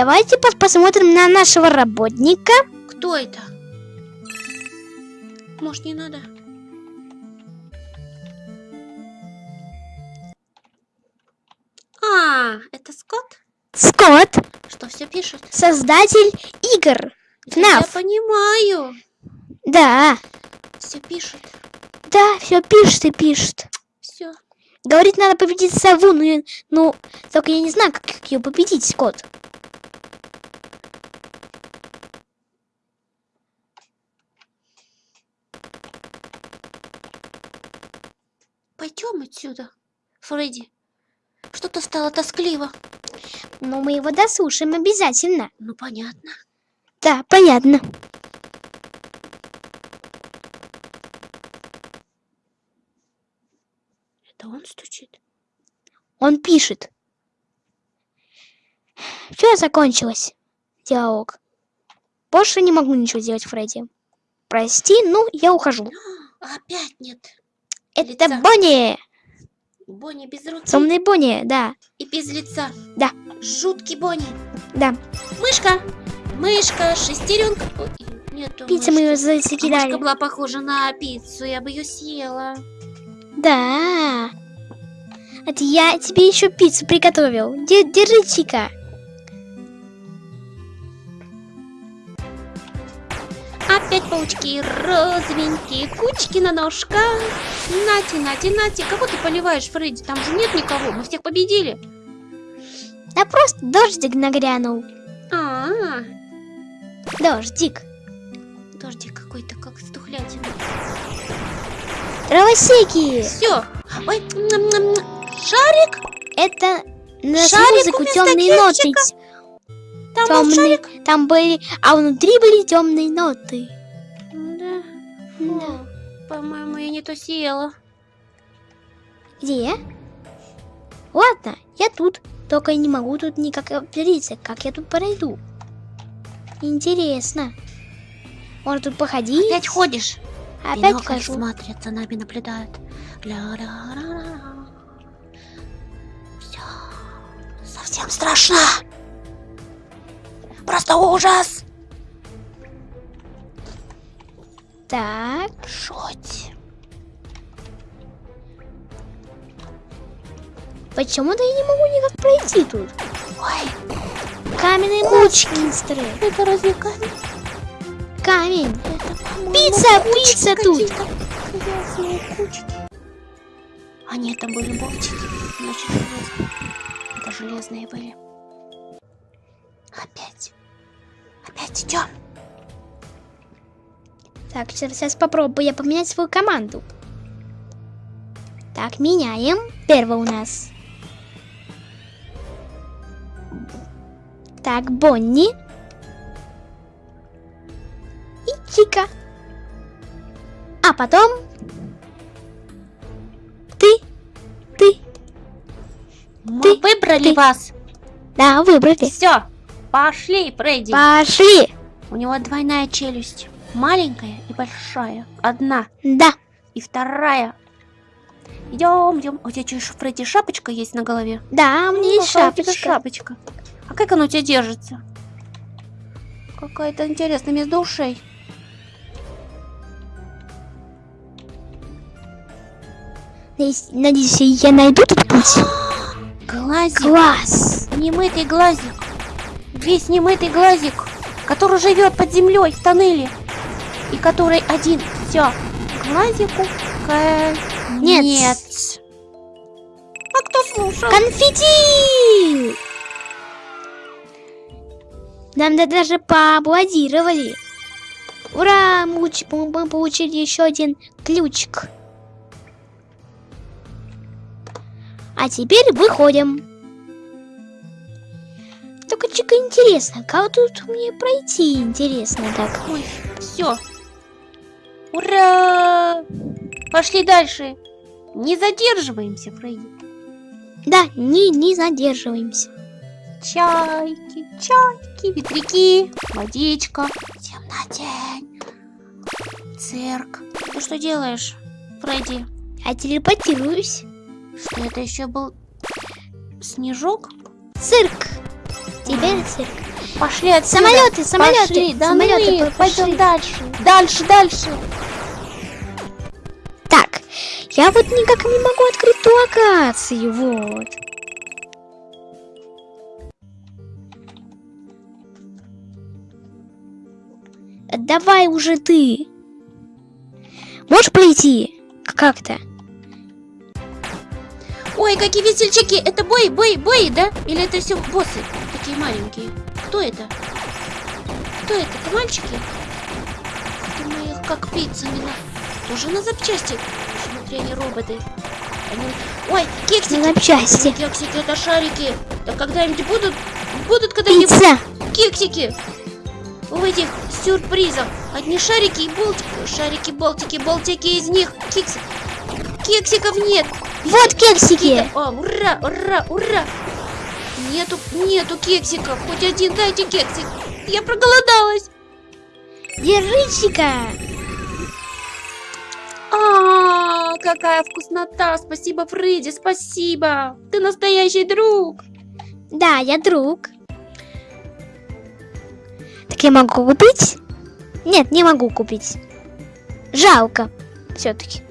Давайте пос- посмотрим на нашего работника. Кто это? Может, не надо? А, это Скотт? Скотт, Что все пишет? создатель игр. Я FNAF. понимаю. Да, Все пишет. да, все пишет и пишет. Все. Говорит, надо победить сову, и- ну, только я не знаю, как ее победить, Скотт. Пойдем отсюда, Фредди. Что-то стало тоскливо. Но мы его дослушаем обязательно. Ну, понятно. Да, понятно. Это он стучит. Он пишет. Все закончилось. Диалог. Больше не могу ничего сделать, Фредди. Прости, ну, я ухожу. Опять нет. Это Лица. Бонни. Бонни без руки Темный Бонни, да, и без лица. Да. Жуткий Бонни. да. Мышка. Мышка, шестеренка. Ой, нету Пиццу мы ее мышки. А Мышка была похожа на пиццу, я бы ее съела. Да. Это я тебе еще пиццу приготовил. Де- Держите-ка. Опять паучки, розовенькие, кучки на ножках. Нати, Нати, Нати, кого ты поливаешь, Фредди? Там же нет никого, мы всех победили. Да просто дождик нагрянул. А, -а, Дождик. -а. дождик какой-то, как стухлятина. Травосеки. Все. Ой, м-м-м. шарик, Это на Шарик музыку темные ноты. там шарик. Там были, а внутри были темные ноты. Да. По-моему, я не то съела. Где? Ладно, я тут. Только я не могу тут никак определиться, как я тут пройду. Интересно. Может тут походить? Опять ходишь? Опять Бинокль хожу. смотрят, за нами наблюдают. Все. Совсем страшно. Просто ужас. Так, Жуть. почему-то я не могу никак пройти тут. Ой, Каменные мучки, монстры. это разве камень? Камень. Это, Пицца, пицца тут. А нет, там были болтики. Значит, железные. Это железные были. Опять. Опять идем. Так, сейчас, попробую я поменять свою команду. Так, меняем. Первый у нас. Так, Бонни. И Чика. А потом... Ты. Ты. Мы Ты- выбрали ты. вас. Да, выбрали. Все, пошли, Фредди. Пошли. У него двойная челюсть. Маленькая и большая. Одна Да. и вторая. Идем, идем. У тебя что, Фредди, шапочка есть на голове? Да, у меня есть шапочка. шапочка. А как она у тебя держится? Какая-то интересная между ушей. Надеюсь, я найду тут путь. Глазик. Класс. Немытый глазик. Весь немытый глазик, который живет под землей в тоннеле. И который один. Все. Глазику Нет. Нет. А кто слушал? Конфетти! Нам да- даже поаплодировали. Ура! Мы, уч- мы получили еще один ключик. А теперь выходим. Только чика интересно, как тут мне пройти? Интересно так. Ой, все. Ура! Пошли дальше. Не задерживаемся, Фредди. Да, не, не задерживаемся. Чайки, чайки, ветряки, водичка, темнотень, цирк. Ты что делаешь, Фредди? А телепортируюсь. Что это еще был снежок? Цирк. Теперь цирк. Пошли отсюда. Самолеты, самолеты, Пошли, да самолеты, ну и по- пойдем пошли. дальше. Дальше, дальше. Так, я вот никак не могу открыть ту локацию, вот. Давай уже ты. Можешь пройти? Как-то. Ой, какие весельчаки! Это бои, бои, бои, да? Или это все боссы? Такие маленькие. Кто это? Кто это? Это мальчики? Ты моих как пиццами на... Тоже на запчасти. Смотри, они роботы. Они- Ой, кексики! На запчасти. Кексики, это шарики. Да когда-нибудь будут... Будут когда-нибудь Пицца. кексики. В этих сюрпризах. Одни шарики и болтики. Шарики, болтики, болтики из них. Кекси. Кексиков нет. Вот кексики. О, ура, ура, ура! Нету, нету кексиков. Хоть один дайте кексик. Я проголодалась. Держите-ка. А, какая вкуснота! Спасибо, Фредди, спасибо. Ты настоящий друг. Да, я друг. Так я могу купить? Нет, не могу купить. Жалко. Все-таки.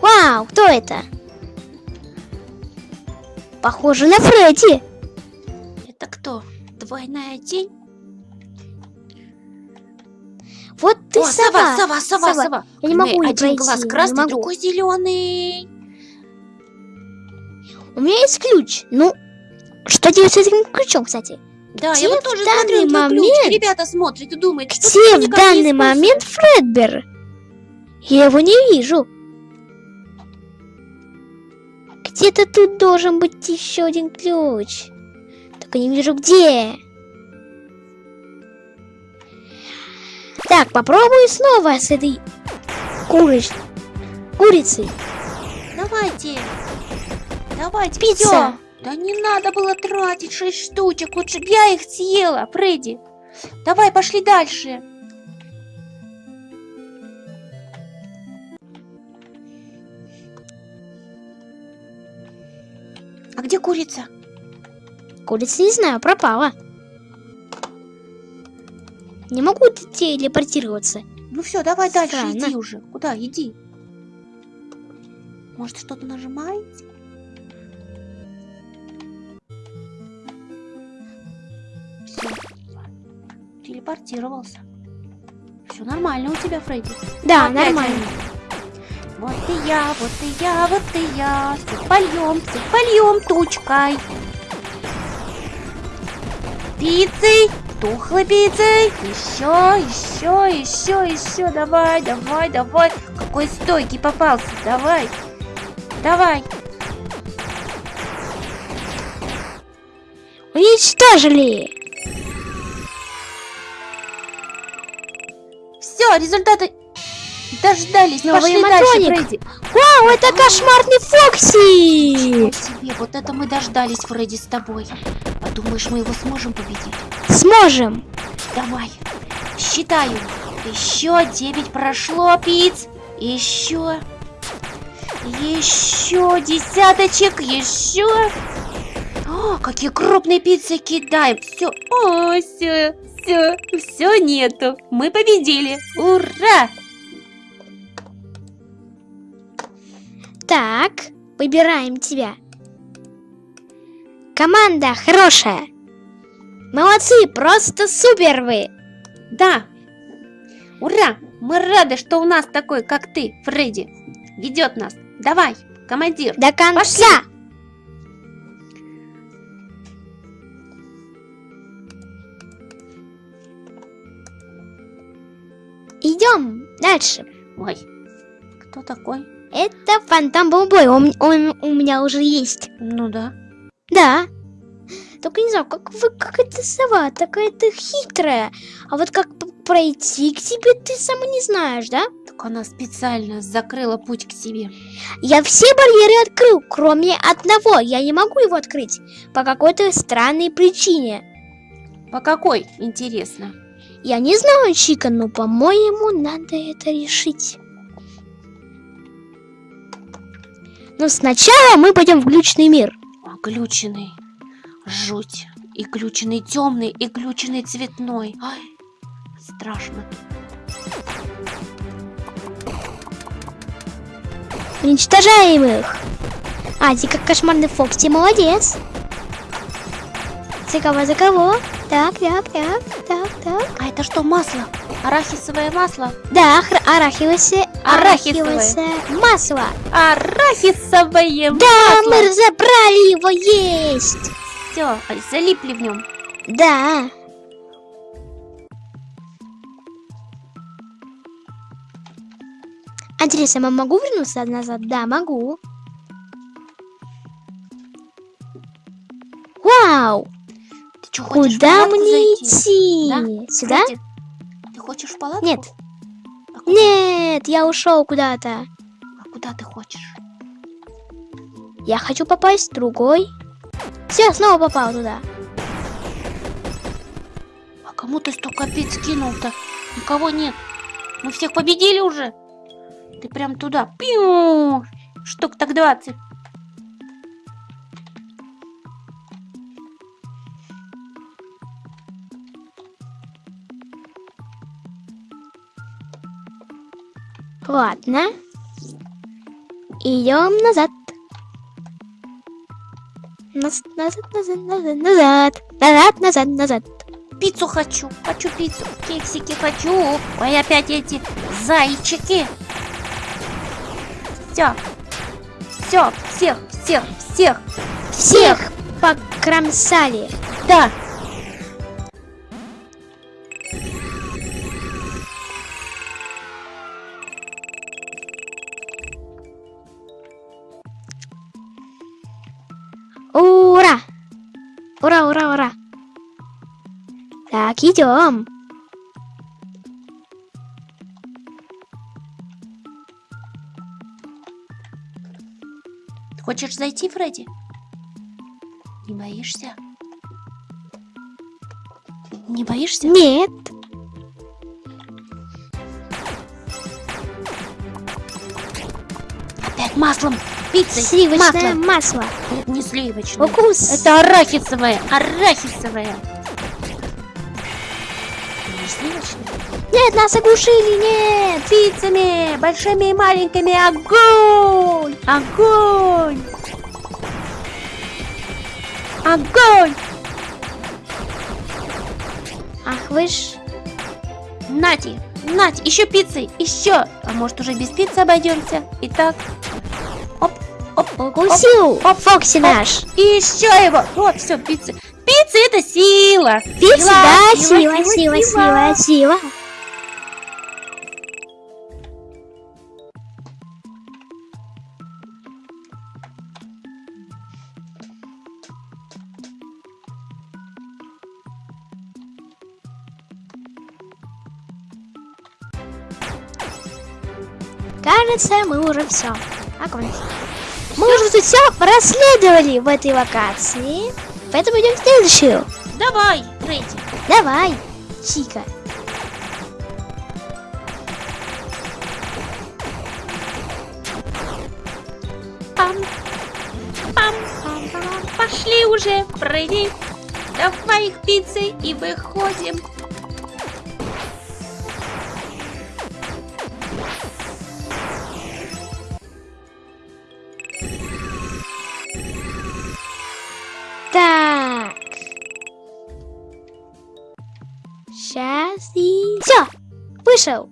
Вау, кто это? Похоже на Фредди. Это кто? Двойная тень? Вот ты О, сова. сова, сова, сова, Сова. сова. Я не могу Один пройти, глаз красный, другой зеленый. У меня есть ключ. Ну, что делать с этим ключом, кстати? Да, Где я вот в тоже данный смотрю твой ключ. момент- Ребята смотрят и думают, что Где ты в данный момент Фредбер? Я его не вижу. Где-то тут должен быть еще один ключ. Только не вижу где. Так, попробую снова с этой курыч... курицей. Давайте. Давайте, Пицца. всё. Да не надо было тратить шесть штучек, лучше бы я их съела, Фредди. Давай, пошли дальше. А где курица? Курица, не знаю, пропала. Не могу телепортироваться. Ну все, давай дальше, Странно. иди уже. Куда? Иди. Может, что-то нажимаете? Все. Телепортировался. Все нормально у тебя, Фредди. Да, Опять нормально. они. Вот и я, вот и я, вот и я. Всех польем, всех польем тучкой. Пиццей, тухлой пиццей. Еще, еще, еще, еще. Давай, давай, давай. Какой стойкий попался. Давай. Давай. Уничтожили! Все, результаты дождались. Новый Пошли дальше. Фредди. Вау, это кошмарный Фокси! Себе, вот это мы дождались, Фредди, с тобой. А думаешь, мы его сможем победить? Сможем! Давай. Считаю. Еще девять прошло, пиц. Еще. Еще десяточек. Еще. О, какие крупные пиццы кидаем. Все. О, все. Все. Все нету. Мы победили. Ура! Так, выбираем тебя. Команда хорошая. Молодцы, просто супер вы. Да. Ура! Мы рады, что у нас такой, как ты, Фредди, ведет нас. Давай, командир. До конца. Идем дальше. Ой, кто такой? Это фантом Бомбой. Он, он у меня уже есть. Ну да. Да. Только не знаю, как вы, как эта сова, такая-то хитрая. А вот как пройти к тебе, ты сама не знаешь, да? Так она специально закрыла путь к себе. Я все барьеры открыл, кроме одного. Я не могу его открыть по какой-то странной причине. По какой, интересно? Я не знаю, Чика, но, по-моему, надо это решить. Но сначала мы пойдем в глючный мир. глюченный. Жуть. И глюченный темный, и глюченный цветной. Ай, страшно. Уничтожаем их. А, ты как кошмарный Фокси, молодец. За кого, за кого? Так, так, так, так, так. А это что, масло? Арахисовое масло? Да, Арахисовое. арахивосе масло. Арахисовое Да, мы разобрали его есть. Все, залипли в нем. Да. Интересно, я могу вернуться назад? Да, могу. Вау! Ты что, Куда мне зайти? идти? Да? Сюда? Ты хочешь в палатку? Нет. А куда? Нет, я ушел куда-то. А куда ты хочешь? Я хочу попасть в другой. Все, снова попал туда. А кому ты столько пиц кинул-то? Никого нет. Мы всех победили уже. Ты прям туда. Пиу! Штук так 20. Ладно. Идем назад. Назад, назад, назад, назад, назад. Назад, назад, назад. Пиццу хочу. Хочу пиццу. Кексики хочу. Ой, опять эти зайчики. Все. Все, всех, всех, всех. Всех покромсали. Да. Идем. Ты хочешь зайти, Фредди? Не боишься? Не боишься? Нет. Опять маслом. Пиццей. Сливочное Маслом. масло. Нет, не сливочное. Укус. Это арахисовое. Арахисовое. Нет, нас оглушили, нет. Пиццами. Большими и маленькими. Огонь. Огонь. Огонь. Ах вы ж. Нати. Нати. Еще пиццей. Еще. А может уже без пиццы обойдемся? Итак. Оп. Оп. Укусил. оп, Фокси оп. наш. И еще его. Вот, все, пицца. Пицца это сила. Пицца, да, сила, сила, сила, сила, сила. Кажется, мы уже все. Мы уже тут все расследовали в этой локации. Поэтому идем в следующую. Давай, Фредди. Давай, Чика. Пам. Пам, пам, пам. Пошли уже, Фредди. Давай их пиццы и выходим. Вышел.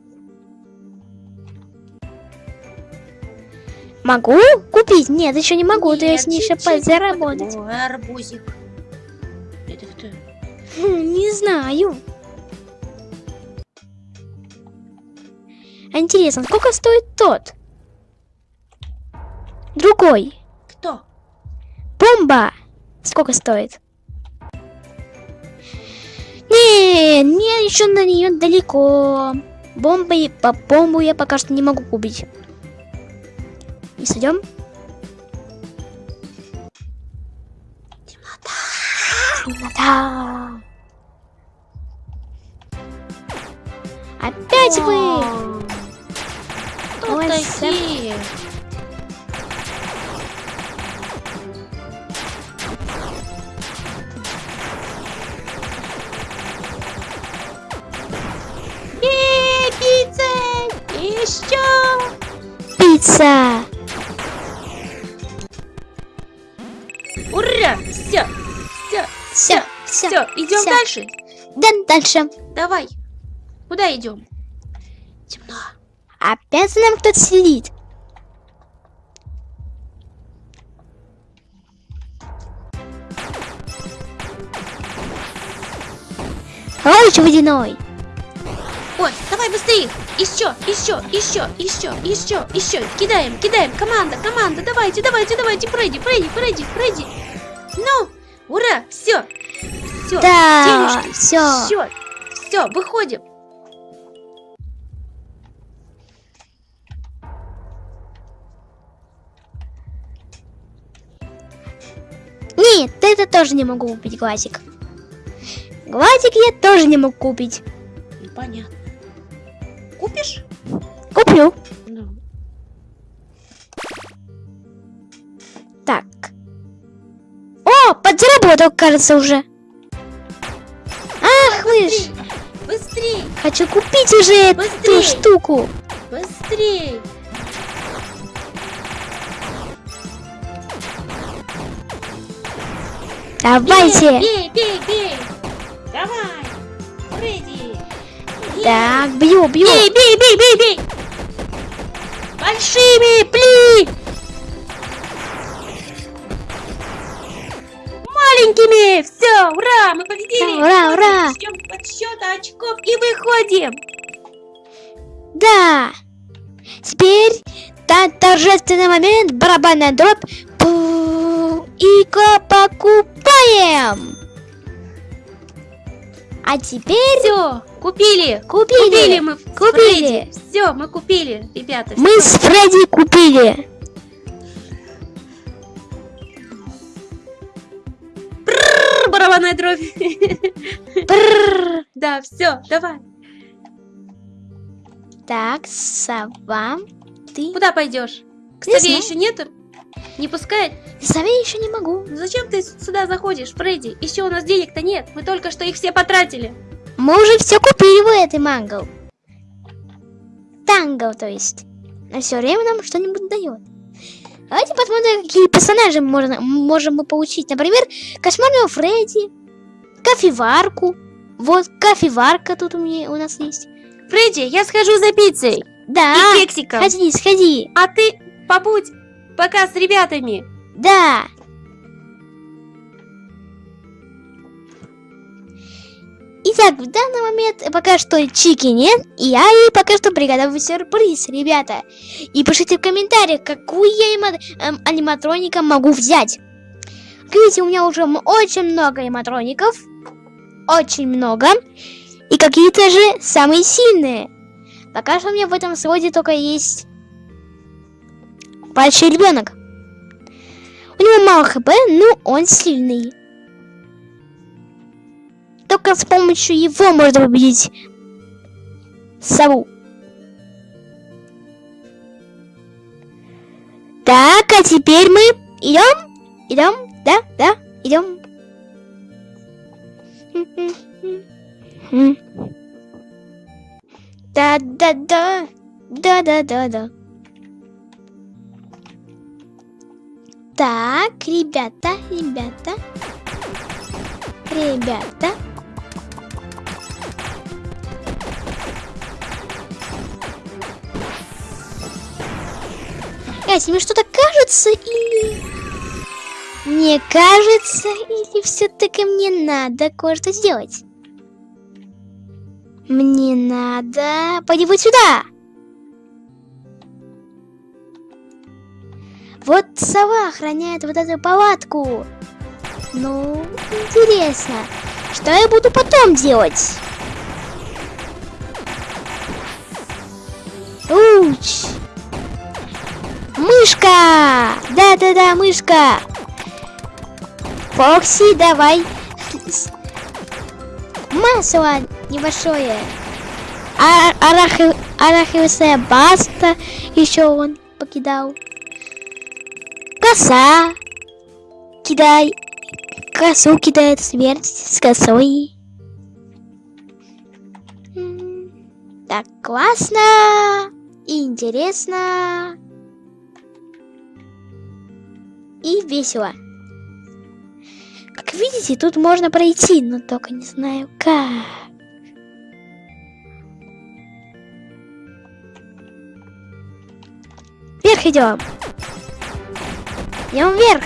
Могу купить? Нет, еще не могу, то я с ней чуть-чуть заработать. Ой, арбузик. Это кто? Хм, Не знаю. А Интересно, сколько стоит тот? Другой. Кто? Бомба! Сколько стоит? Не, мне еще на нее далеко. Бомба, и- по бомбу я пока что не могу купить. И сойдем? Темнота. Опять вы! Дальше. Да, дальше. Давай. Куда идем? Темно. Опять за нами кто-то следит. Лович водяной. Ой, давай быстрее! Еще, еще, еще, еще, еще, еще. Кидаем, кидаем. Команда, команда, давайте, давайте, давайте. Фредди, Фредди, Фредди, Фредди. Ну, ура, все. Все, Да, все. Все, все, выходим. Нет, это тоже не могу купить глазик. Глазик я тоже не могу купить. Непонятно. Купишь? Куплю. Ну. Так. О, подзаработал, кажется, уже. Вы ж. Быстрей, Хочу купить уже эту Быстрей. штуку. быстрей. Давайте. Бей, бей, бей. Давай. Фредди. Бей. Так, бью, бью. Бей, бей, бей, бей, бей! Большими пли! Маленькими! Все, ура! Мы победили! Ура, ура! Ждем подсчета очков и выходим! Да. Теперь та- торжественный момент, барабанная дробь. Пу, И покупаем. А теперь Все, купили! купили. Купили мы Купили. Все, мы купили, ребята. Мы с Фредди купили. Барабанная дробь. Да, все, давай. Так, сова, ты... Куда пойдешь? К сове еще нету? Не пускает? Сове еще не могу. Ну Зачем ты сюда заходишь, Фредди? Еще у нас денег-то нет. Мы только что их все потратили. Мы уже все купили в этой мангл. Тангл, то есть. На все время нам что-нибудь дает. Давайте посмотрим, какие персонажи можно, можем мы получить. Например, кошмарного Фредди, кофеварку. Вот кофеварка тут у меня у нас есть. Фредди, я схожу за пиццей Да, и кексиком. сходи, сходи. А ты побудь пока с ребятами. Да. Итак, в данный момент пока что Чики нет, и я ей пока что приготовлю сюрприз, ребята. И пишите в комментариях, какую я анима- эм, аниматроника могу взять. Видите, у меня уже очень много аниматроников. Очень много. И какие-то же самые сильные. Пока что у меня в этом своде только есть большой ребенок. У него мало хп, но он сильный. Только с помощью его можно победить сову. Так, а теперь мы идем, идем, да, да, идем. Да, да, да, да, да, да, да. Так, ребята, ребята, ребята. Гайс, мне что-то кажется или... Мне кажется, или все-таки мне надо кое-что сделать? Мне надо... Пойди вот сюда! Вот сова охраняет вот эту палатку. Ну, интересно, что я буду потом делать? Уч! Мышка! Да-да-да, мышка! Фокси, давай! Масло небольшое. А арахи- арахисовая баста еще он покидал. Коса. Кидай. Косу кидает смерть с косой. Так, классно. И интересно. И весело. Как видите, тут можно пройти, но только не знаю как. Вверх идем. Идем вверх.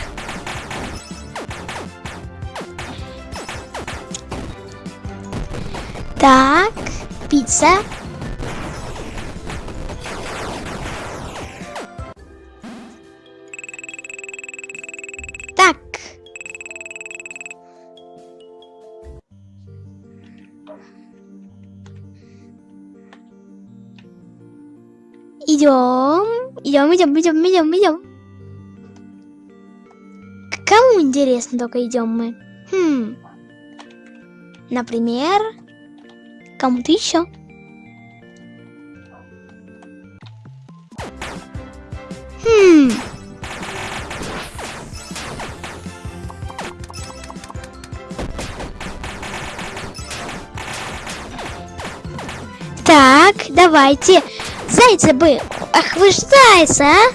Так, пицца. Идем, идем, идем, идем. К кому интересно только идем мы? Хм. Например, кому-то еще. Хм. Так, давайте. Зайца бы. Ах вы ж зайца, а?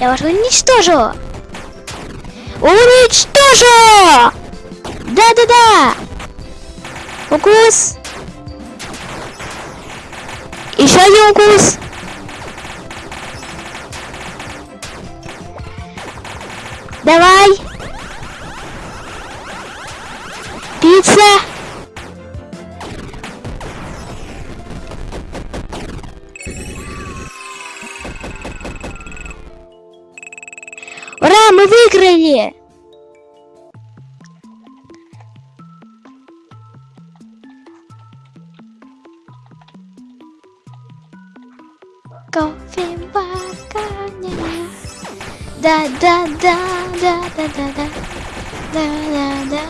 Я вас уничтожу. Уничтожу! Да-да-да! Укус! Еще один укус! Кофеварка, да да да да да да да да да да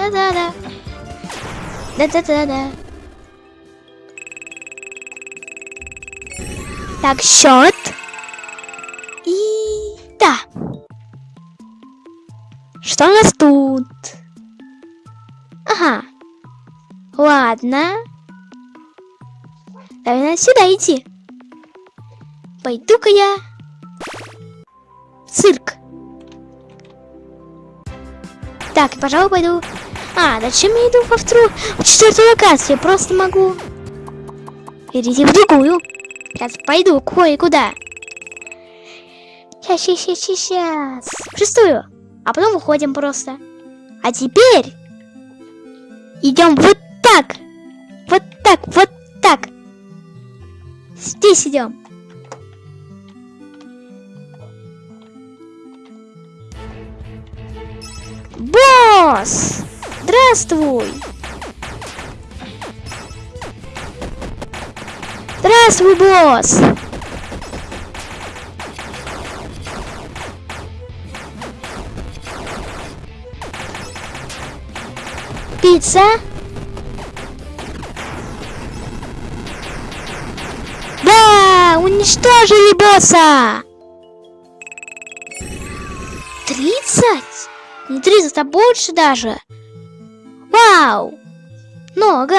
да да да да да да да Так, счет. И да. Что у нас тут? Ага. Ладно. Наверное, сюда идти. Пойду-ка я в цирк. Так, пожалуй, пойду. А, зачем я иду во вторую, в четвертую локацию? Я просто могу перейти в другую. Сейчас пойду кое-куда. Сейчас, сейчас, сейчас, сейчас. В шестую. А потом выходим просто. А теперь идем вот так. Вот так, вот так. Здесь идем. Босс! Здравствуй! Здравствуй, босс! Пицца? Да, уничтожили босса! Не 300, а больше даже. Вау! Много.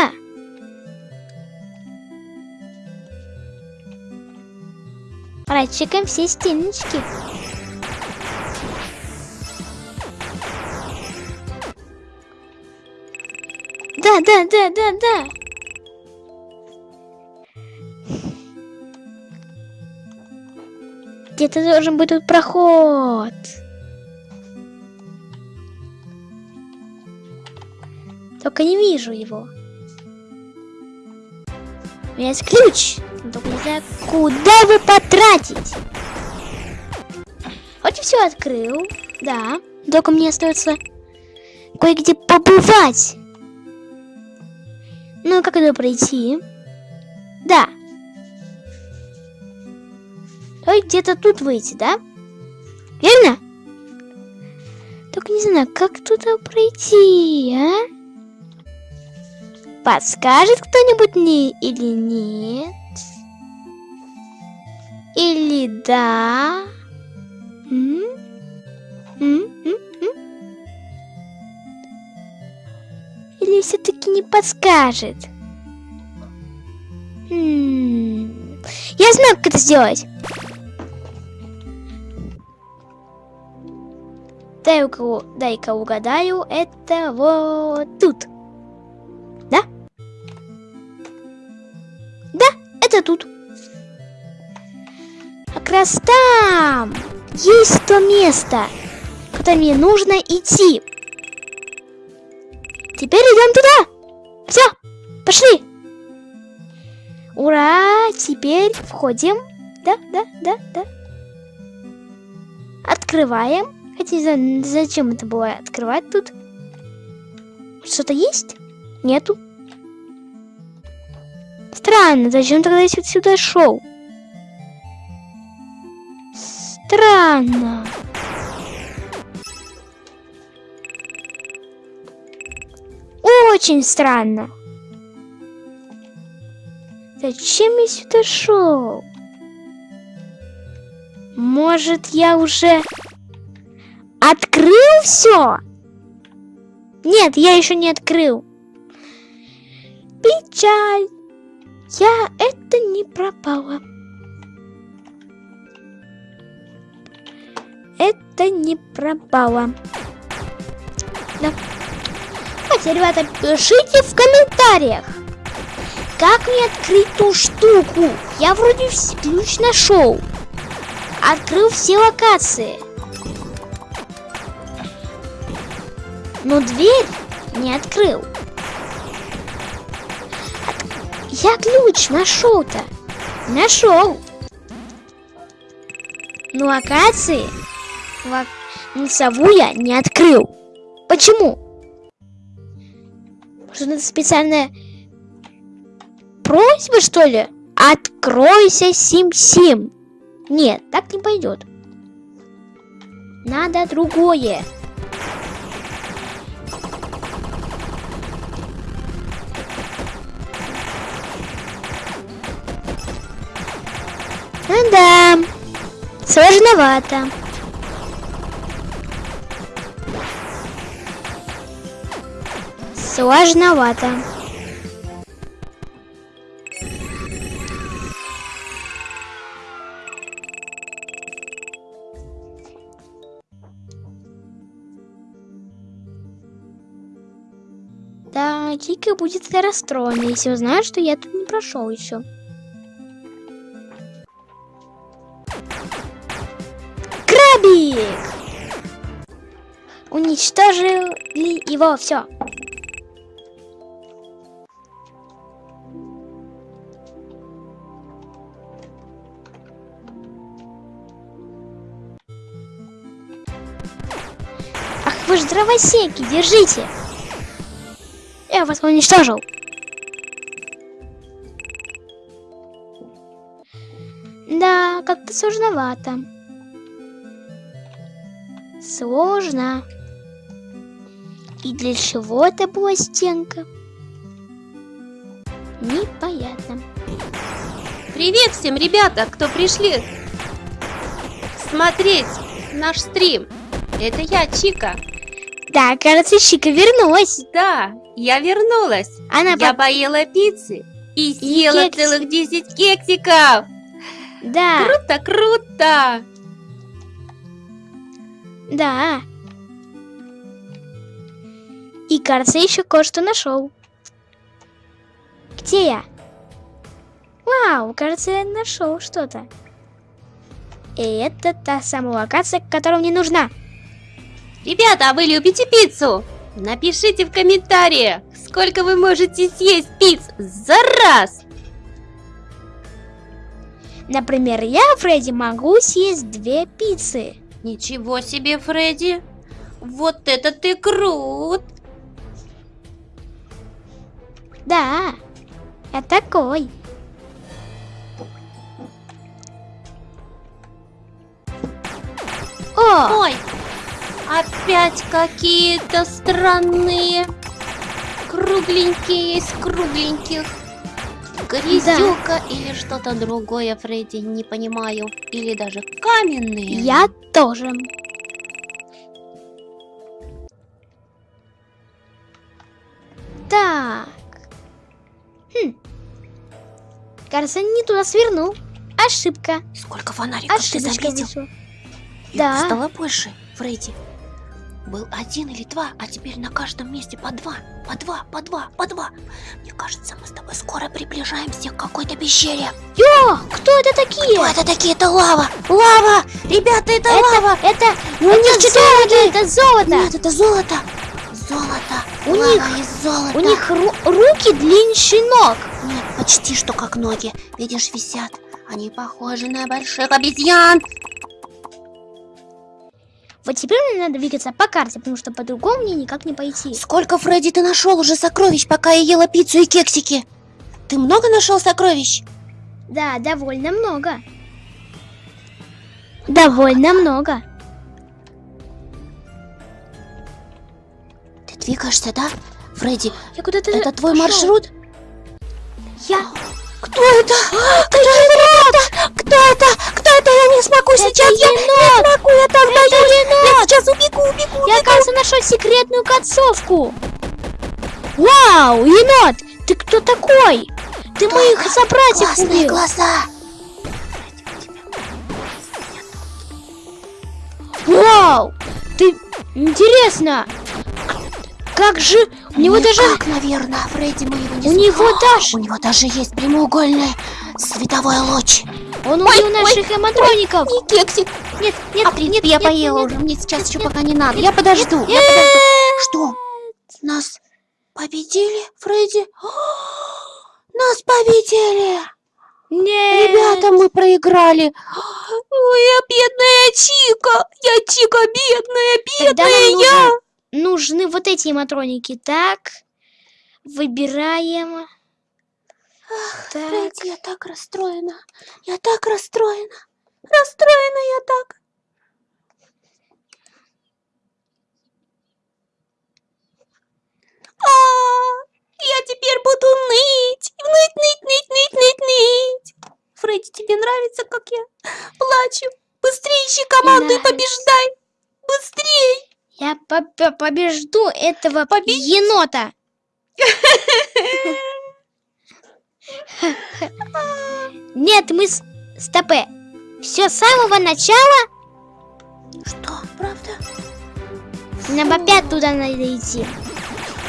Прочекаем все стеночки. Да, да, да, да, да. Где-то должен быть тут проход. Только не вижу его. У меня есть ключ. Только не знаю, куда его потратить. Хоть все открыл. Да. Только мне остается кое-где побывать. Ну, как это пройти? Да. Давай где-то тут выйти, да? Верно? Только не знаю, как туда пройти, а? Подскажет кто-нибудь мне или нет? Или да? М? М? М? Или все-таки не подскажет? М -м. Я знаю, как это сделать. Дай-ка дай угадаю, это вот тут. Это тут. Как раз там есть то место, куда мне нужно идти. Теперь идем туда. Все, пошли. Ура, теперь входим. Да, да, да, да. Открываем. Хотя зачем это было открывать тут? Что-то есть? Нету. Странно, зачем тогда я сюда шел? Странно. Очень странно. Зачем я сюда шел? Может, я уже открыл все? Нет, я еще не открыл. Печаль. Я это не пропала. Это не пропало. Да. Давайте, ребята, пишите в комментариях, как мне открыть ту штуку. Я вроде ключ нашел. Открыл все локации. Но дверь не открыл. Я ключ нашел-то. Нашел. Но локации сову я не открыл. Почему? Может, это специальная просьба, что ли? Откройся, Сим-Сим. Нет, так не пойдет. Надо другое. Ну да, сложновато. Сложновато. Да, Кика будет расстроена, если узнает, что я тут не прошел еще. Уничтожили его все. Ах вы ж дровосеки, держите! Я вас уничтожил. Да, как-то сложновато. Сложно. И для чего это была стенка? Непонятно. Привет всем, ребята, кто пришли смотреть наш стрим. Это я, Чика. Да, кажется, Чика вернулась. Да, я вернулась. Она я по- поела пиццы и съела кекси. целых 10 кексиков. Да, Круто, круто. да. И, кажется, еще кое-что нашел. Где я? Вау, кажется, я нашел что-то. И это та самая локация, которая мне нужна. Ребята, а вы любите пиццу? Напишите в комментариях, сколько вы можете съесть пиц за раз. Например, я, Фредди, могу съесть две пиццы. Ничего себе, Фредди. Вот это ты крут. Да, я такой. О, Ой, опять какие-то странные кругленькие из кругленьких. Грязюка или что-то другое, Фредди, не понимаю. Или даже каменные. я тоже. Так. Хм. Кажется, не туда свернул. Ошибка. Сколько фонариков ты заметил? вышла. Их Да. стало больше, Фредди. был один или два, а теперь на каждом месте по два, по два, по два, по два. Мне кажется, мы с тобой скоро приближаемся к какой-то пещере. О, кто это такие? Кто это такие? Это лава! Лава! Ребята, это, Это, лава! это, них четыре золото, это золото. Нет, это золото! Золото! У Лава них- из золота! У них ру- руки длиннее ног. Нет, почти что как ноги. Видишь, висят. Они похожи на больших обезьян. Вот теперь мне надо двигаться по карте, потому что по-другому мне никак не пойти. Сколько, Фредди, ты нашел уже сокровищ, пока я ела пиццу и кексики? Ты много нашел сокровищ? Да, довольно много. Довольно много. Двигаешься, да? Фредди, Я куда-то это твой пошёл. маршрут? Я... Кто это? Кто это? Кто это? Кто это? Я не смогу сейчас. Я енот! не смогу, я так боюсь. Я сейчас убегу, убегу. Я, кажется, нашел секретную концовку. Вау, енот! Ты кто такой? Ты моих собратьев Классные убил. глаза. Вау! Ты... Интересно! Как же... У него даже... Никак, наверное, Фредди, мы его не У него даже... У него даже есть прямоугольный световой луч. Он Ой, убил ой, наших эматроников. Не кексик. Нет, нет, А, нет, я нет, поела нет. уже. Мне сейчас еще нет, пока не надо. Я подожду. Я подожду. Что? Нас победили, Фредди? Нас победили! Нет. Ребята, мы проиграли. Ой, я бедная Чика. Я Чика бедная, бедная я. Нужны вот эти эматроники. Так, выбираем. Так, Фредди, я так расстроена. Я так расстроена. Расстроена я так. А, я теперь буду ныть. Ныть, ныть, ныть, ныть, ныть, ныть. Фредди, тебе нравится, как я плачу? Быстрее ищи команду и побеждай. Быстрее. Я по- по- побежду этого Победить? енота. Нет, мы с... Стопе. Все с самого начала. Что, правда? Нам опять туда надо идти.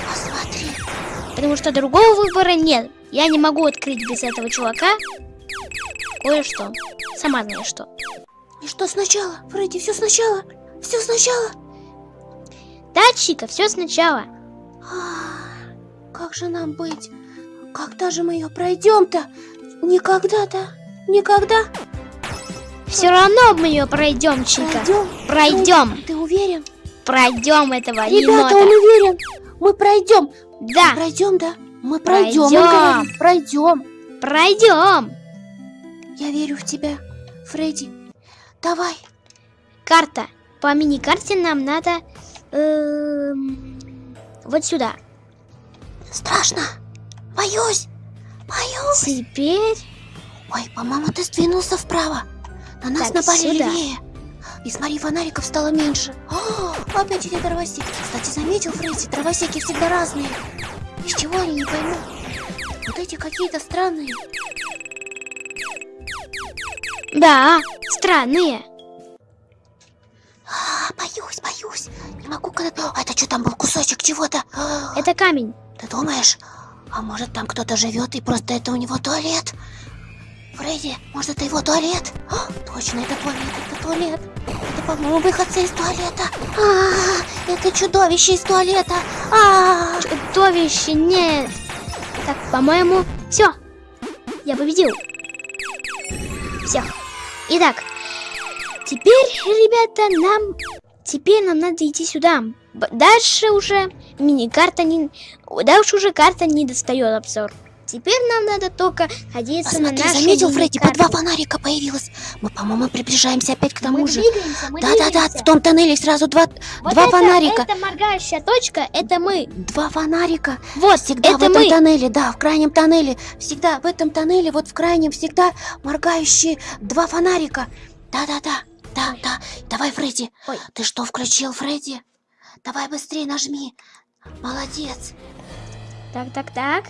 Посмотри. Потому что другого выбора нет. Я не могу открыть без этого чувака кое-что. Сама знаешь что. И что сначала? Фредди, все сначала. Все сначала. Да, Чика, все сначала. А, Как же нам быть? Когда же мы ее пройдем-то? Никогда-то? Никогда? Все равно мы ее пройдем, Чика. Пройдем? Пройдем. Ты уверен? Пройдем этого Ребята, енота. он уверен. Мы пройдем. Да, Пройдем, да? Мы пройдем. Пройдем. Пройдем. пройдем. Я верю в тебя, Фредди. Давай. Карта. По мини-карте нам надо эм, вот сюда. Страшно. Боюсь. Боюсь. Теперь Ой, по-моему, ты сдвинулся вправо. На нас Так, напали сюда. левее. И смотри, фонариков стало меньше. О, опять эти дровосеки. Кстати, заметил, Фредди, дровосеки всегда разные. Из чего они, не пойму. Вот эти какие-то странные. да, странные. А, боюсь, боюсь. Не могу когда... А это что там был кусочек чего-то? А, Это камень. Ты думаешь? А может там кто-то живет и просто это у него туалет? Фредди, может это его туалет? А, точно, это туалет, это туалет. Это, по-моему, выходцы из туалета. А, это чудовище из туалета. А, Чудовище нет. Так, по-моему, все. Я победил. Все. Итак, теперь, ребята, нам... Теперь нам надо идти сюда. Дальше уже мини-карта не... Дальше уже карта не достает обзор. Теперь нам надо только надеяться на посмотри, наши заметил, Фредди, по два фонарика появилось. Мы, по-моему, приближаемся опять к тому Мы же. Да-да-да, в том тоннеле сразу два, Вот два это- фонарика. Это моргающая точка, это мы. Два фонарика. Вот, Всегда в это этом мы. тоннеле, да, в крайнем тоннеле. Всегда в этом тоннеле, вот в крайнем, всегда моргающие два фонарика. Да-да-да, да, да. Давай, Фредди. Ой. Ты что, включил, Фредди? Давай быстрее нажми. Молодец. Так, так, так.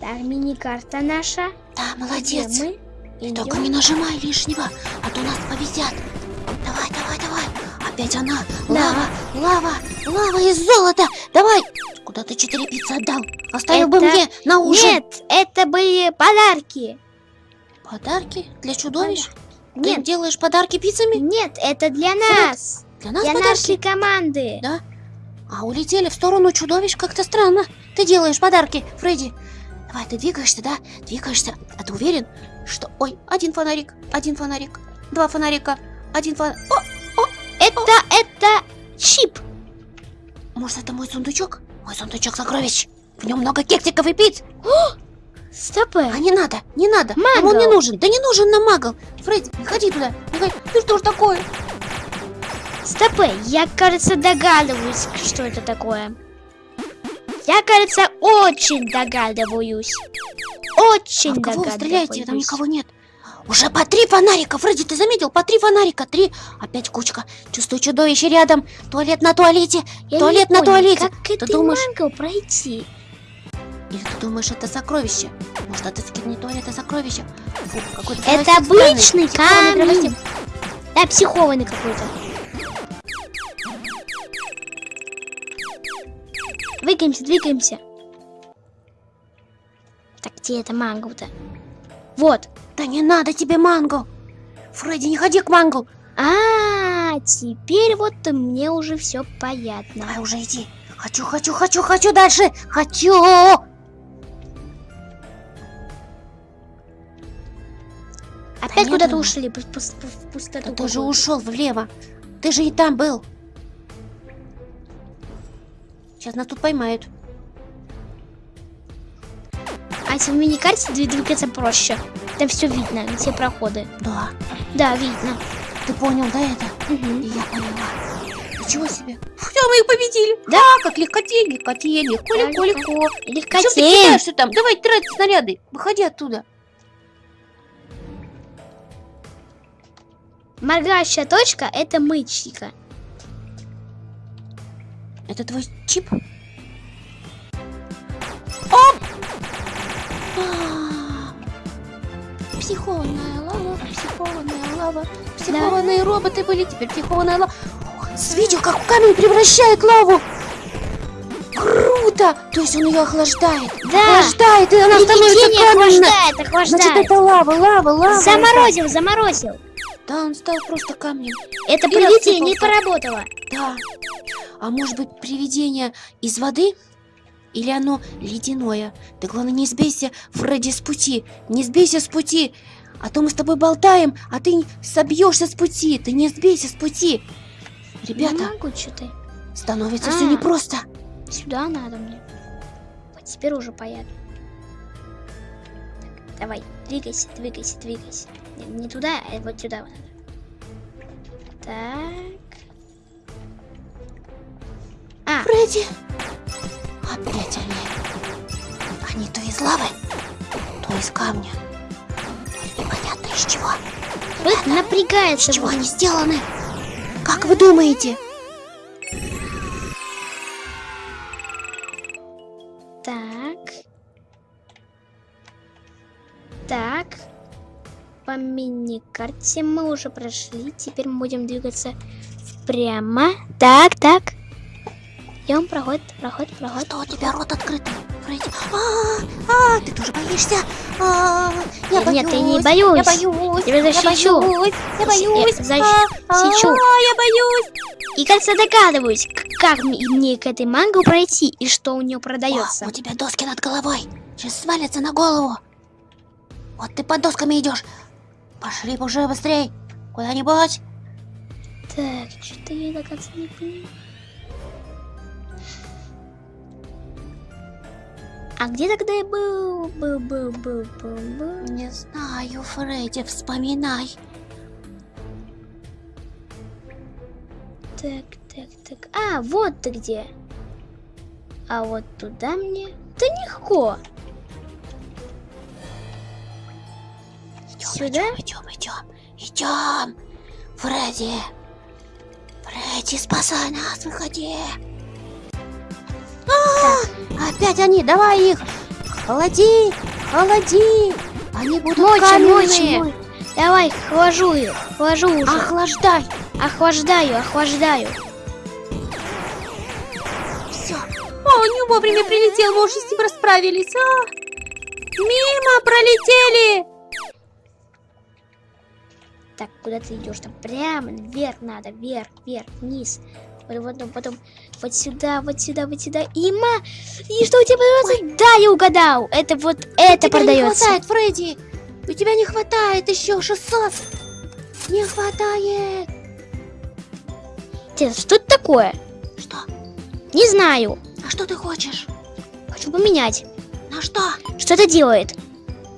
Так, мини-карта наша. Да, Где молодец. мы? Идём. Только не нажимай лишнего, а то нас повезят. Давай, давай, давай. Опять она. Да. Лава, лава, лава из золота. Давай. Куда ты четыре пиццы отдал? Оставил бы Это- мне на ужин. Нет, это были подарки. Подарки для чудовищ? Ты Нет, делаешь подарки пиццами? нет, это для нас. Для нас Для подарки? нашей команды. Да? А улетели в сторону чудовищ как-то странно. Ты делаешь подарки, Фредди. Давай, ты двигаешься, да? Двигаешься. А ты уверен, что... Ой, один фонарик, один фонарик, два фонарика, один фонарик. О, Это, это чип. может, это мой сундучок? Мой сундучок сокровищ. В нем много кексиков и пиц. Стопы. А не надо, не надо. Нам он не Магл. нужен. Да не нужен нам магл. Фредди, не ходи туда. Не ходи. Ты что ж такое? Стопы. Я, кажется, догадываюсь, что это такое. Я, кажется, очень догадываюсь. Очень А в кого догадываюсь. стреляете? Там никого нет. Уже по три фонарика, Фредди, ты заметил? По три фонарика, три. Опять кучка. Чувствую чудовище рядом. Туалет на туалете. Я Туалет не на понял, туалете. Как Ты это думаешь- пройти? Или ты думаешь, это сокровище? Может, это туалет, а сокровище? Фу, какой-то Это странный. обычный Психованный камень. Да, психованный какой-то. Двигаемся, двигаемся. Так, где это мангл-то? Вот. Да не надо тебе мангл. Фредди, не ходи к манглу. А, теперь вот мне уже все понятно. Давай уже иди. Хочу, хочу, хочу, хочу дальше. Хочу. Опять куда-то ушли в пустоту. Ты же ушел влево. Ты же и там был. Сейчас нас тут поймают. А если в мини-карте дви- двигаться проще? Там все видно, все проходы. Да. Да, видно. Ты понял, да, это? И я поняла. Ничего себе. Все, мы их победили. Да? Как легкотень, легкотень, легко, легко, легко. Чем ты Легкотень. кидаешься там? Давай трать снаряды. Выходи оттуда. Моргающая точка это мычника. Это твой чип? Оп! А, Психованная лава, психованная лава, психованные роботы были, теперь психованная лава. Видел, как камень превращает лаву? Круто! То есть он ее охлаждает. Да. Охлаждает, и она становится Привидение каменной. охлаждает, Значит, охлаждает. это лава, лава, лава. Заморозил, заморозил. Да, он стал просто камнем. Это И привидение рассыпался. поработало. Да. А может быть, привидение из воды? Или оно ледяное? Ты, главное, не сбейся, Фредди, с пути. Не сбейся с пути. А то мы с тобой болтаем, а ты собьешься с пути. Ты не сбейся с пути. Ребята, Не могу что-то. становится А. все непросто. Сюда надо мне. Вот теперь уже понятно. Так, давай, двигайся, двигайся, двигайся. Не, не туда, а вот сюда вот. Так. А, Фредди. Опять они. Они то из лавы, то из камня. Непонятно из чего. вот напрягается. Из чего они сделаны? Как вы думаете? Мини-карте мы уже прошли. Теперь мы будем двигаться прямо. Так, так. Идем, проход, проход, проход. Что у тебя рот открытый, Фредди? А, а, ты тоже боишься? А, я боюсь. Нет, я не боюсь. Я боюсь. Тебя Я защищу. боюсь. Я Я боюсь. А, а, защищу. я боюсь. И, кажется, догадываюсь, как мне к этой манго пройти и что у нее продается. О, у тебя доски над головой. Сейчас свалятся на голову. Вот ты под досками идешь. Пошли уже быстрей. Куда-нибудь. Так, что-то я до конца не понимаю. А где тогда я был? Был, был, был, был, был. Не знаю, Фредди, вспоминай. Так, так, так. А, вот ты где. А вот туда мне... Да легко. Идем, Сюда? идем, идем, идем. Идем. Фредди. Фредди, спасай нас, выходи. А, опять они, давай их. Холоди, холоди. Они будут Мочи, каменные. мочи, мочи. Давай, хвожу их, хвожу уже. Охлаждай, Охлаждаю, охлаждаю. Все. О, не вовремя прилетел, мы уже с ним расправились. А! Мимо пролетели. Так, куда ты идешь? Там прямо вверх надо, вверх, вверх, вниз. Вот, вот, потом вот сюда, вот сюда, вот сюда. Има! И что у тебя продается? Да, я угадал. Это вот это продается. не хватает, Фредди. У тебя не хватает еще 600. Не хватает. Интересно, Что это такое? Что? Не знаю. А что ты хочешь? Хочу поменять. На что? Что это делает?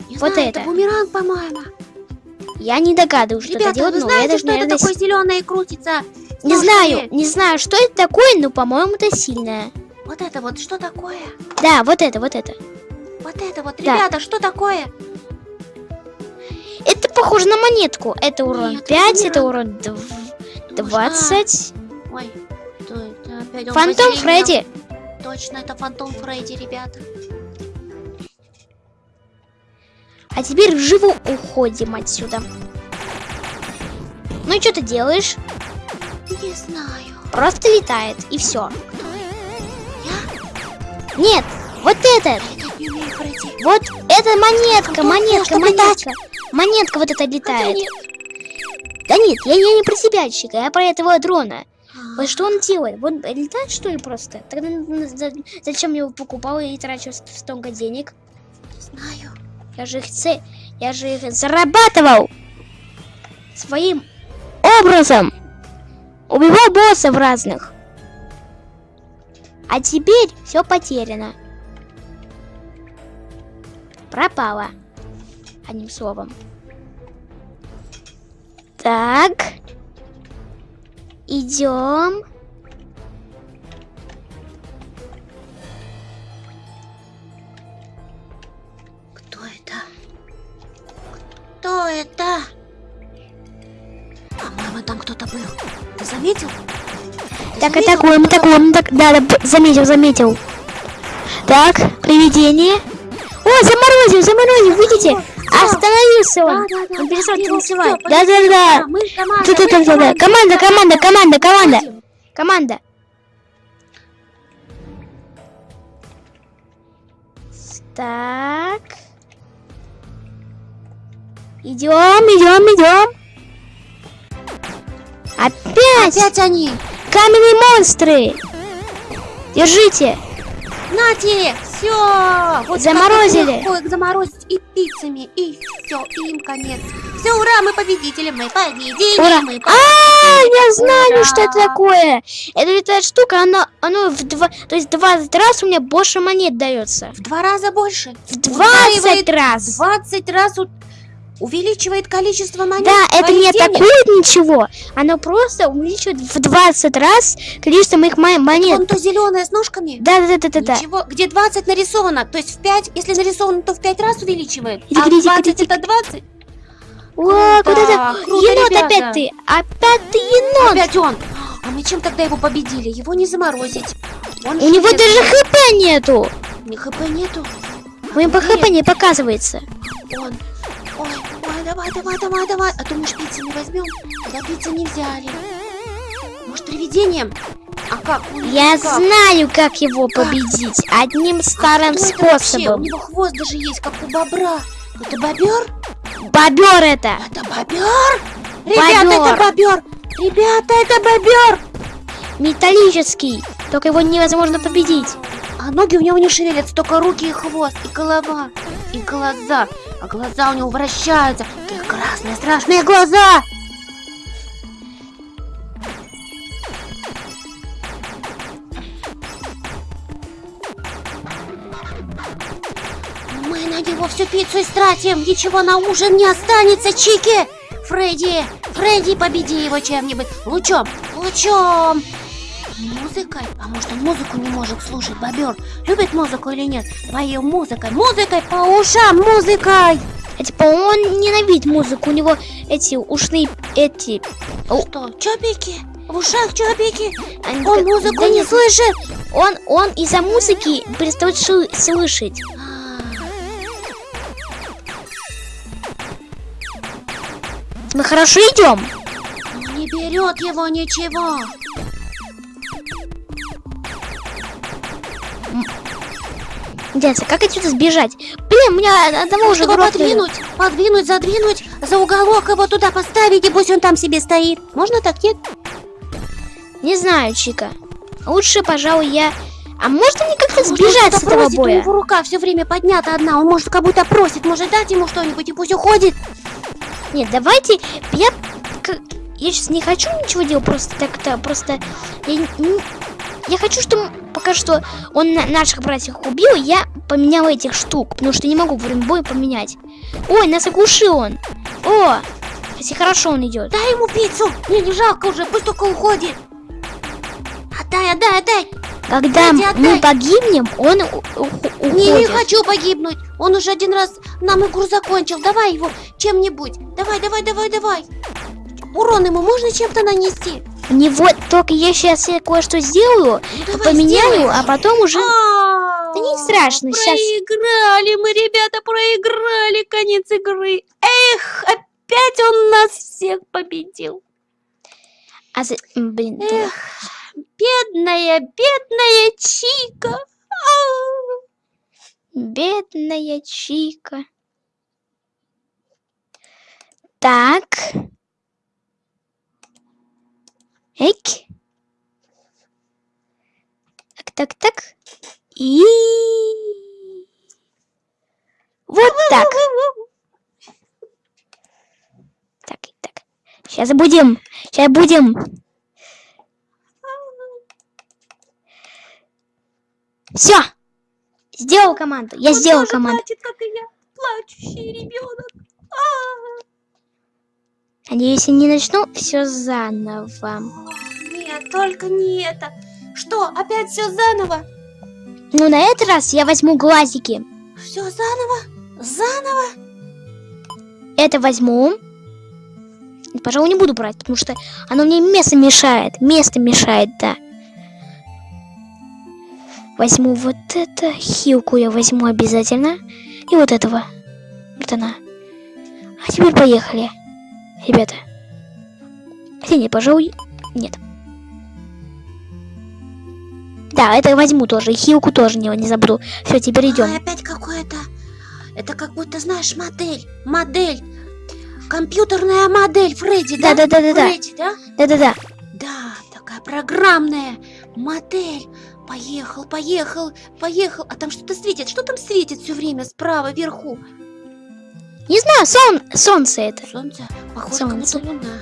Не Вот знаю, это. это бумеранг, по-моему. Я не догадываюсь, что Ребята, это делает, вы но знаете, даже, что это наверное, такое зеленое крутится? Не Ножками? знаю, не знаю, что это такое, но, по-моему, это сильное. Вот это вот, что такое? Да, вот это, вот это. Вот это вот, Да. ребята, что такое? Это похоже на монетку. Это урон Нет, 5, это бумеранг. урон дв- Нужно- 20. Ой, это? Опять Фантом. Фредди. Точно, это Фантом Фредди, ребята. А теперь живо уходим отсюда. Ну и что ты делаешь? Не знаю. Просто летает, и все. Кто? Я? Нет, вот это, Я так не умею, Фредди. вот это монетка, Антон, монетка, монетка. Монетка вот эта летает. Да нет, я, я не про тебя, Чика, я про этого дрона. А, Вот что он делает? Вот летает что ли просто? Тогда зачем я его покупал и трачу столько денег? Не знаю. Я же их це... я же их зарабатывал своим образом. Убивал боссов разных. А теперь все потеряно. Пропало. Одним словом. Так. Идем. Это? По-моему, там кто-то был. Ты заметил? Ты Так, заметил, атакуем, атакуем. Так, да, да, заметил, заметил. Так, привидение. О, заморозил, заморозил, видите? Всё. Остановился он. Да, да, да, Он перестал танцевать. Да, да, да. Мы команда, Да, да, команда. Команда, команда, команда. Команда. Так. Идем, идем, идем. Опять Опять они. каменные монстры. Держите. Нате, все. Вот Заморозили. их заморозить и пиццами, и все, и им конец. Все, ура, мы победители, мы победили, Ура. мы А, я знаю, Ура. что это такое. Это ведь эта штука, она, оно в два, то есть 20 раз у меня больше монет дается. В два раза больше. В 20 раз. 20 раз у- увеличивает количество монет. Да, это не денег. атакует ничего. Оно просто увеличивает в 20 раз количество моих мо- монет. Вон то зеленое с ножками. Да, да, да, да, да. Ничего, где 20 нарисовано, то есть в 5, если нарисовано, то в 5 раз увеличивает. Иди, а иди, иди, 20 иди. это 20. О, куда-то. круто, Енот ребята. опять ты. Опять ты енот. Опять он. А мы чем тогда его победили? Его не заморозить. Он У него даже хп нету. Ни хп нету. У него по хп не показывается. Он. Ой, ой, давай, давай, давай, давай. А то мы шпицы не возьмем. Да пиццы не взяли. Может, привидением? А как? Я как? знаю, как его победить. Одним старым Кто это вообще? У способом. него хвост даже есть, как у бобра. Это бобер? Бобер это. Это бобер? Ребята, Бобер. это бобер! Ребята, это бобер! Металлический. Только его невозможно победить. А ноги у него не шевелятся, только руки и хвост, и голова, и глаза. А глаза у него вращаются. Такие красные, страшные глаза! Мы на него всю пиццу истратим, ничего на ужин не останется, Чики! Фредди, Фредди, победи его чем-нибудь. Лучом, лучом! Музыкой? А может он музыку не может слушать, бобер? Любит музыку или нет? Поем музыкой, музыкой по ушам, музыкой! А, типа он ненавидит музыку. У него эти ушные эти. Что, чопики? В ушах чопики? они Он музыку да не слышит? Он он из-за музыки перестает слышать. А, Мы хорошо идем. не берет его ничего. Дядя, как отсюда сбежать? Блин, у меня одного уже Его подвинуть, подвинуть, задвинуть, за уголок его туда поставить, и пусть он там себе стоит. Можно так, нет? Не знаю, Чика. Лучше, пожалуй, я... А можно мне как-то Может, сбежать с этого просит, У боя? него рука все время поднята одна, он может как будто просит, может дать ему что-нибудь, и пусть уходит. Нет, давайте... Я... Я сейчас не хочу ничего делать, просто так-то, просто... Я, не- я хочу, чтобы пока что он на- наших братьев убил, я поменял этих штук, потому что не могу во время боя поменять. Ой, нас оглушил он. О, если хорошо он идет. Дай ему пиццу, мне не жалко уже, пусть только уходит. Отдай, отдай, отдай. Когда мы отдай. погибнем, он у- у- Не, не уходит. хочу погибнуть. Он уже один раз нам игру закончил. Давай его чем-нибудь. Давай, давай, давай, давай. Урон ему можно чем-то нанести? У него только я сейчас кое-что сделаю, Ну, давай, поменяю, сделай. а потом уже... А, Да не страшно, щас- Проиграли мы, ребята, проиграли конец игры. Эх, опять он нас всех победил. А за- Блин, да. Эх, бедная, бедная Чика. А. бедная Чика. Так. Эк. Так, так, так. И... Вот так. Так, так. Сейчас будем. Сейчас будем. Все. Сделал команду. Я сделал команду. плачет, как и я. Плачущий ребенок. Надеюсь, я не начну все заново. Нет, только не это. Что, опять все заново? Ну, на этот раз я возьму глазики. Все заново? Заново? Это возьму. Пожалуй, не буду брать, потому что оно мне место мешает. Место мешает, да. Возьму вот это. Хилку я возьму обязательно. И вот этого. Вот она. А теперь поехали. Ребята. Хотя нет, пожалуй, нет. Да, это возьму тоже. И хилку тоже не, не забуду. Все, теперь идем. Ай, опять какое-то... Это как будто, знаешь, модель. Модель. Компьютерная модель Фредди, да? Да-да-да-да-да. Фредди, да? Да-да-да. Да, такая программная модель. Поехал, поехал, поехал. А там что-то светит. Что там светит все время справа, вверху? Не знаю, сон, солнце это. Солнце? Похоже, Солнце. как будто луна.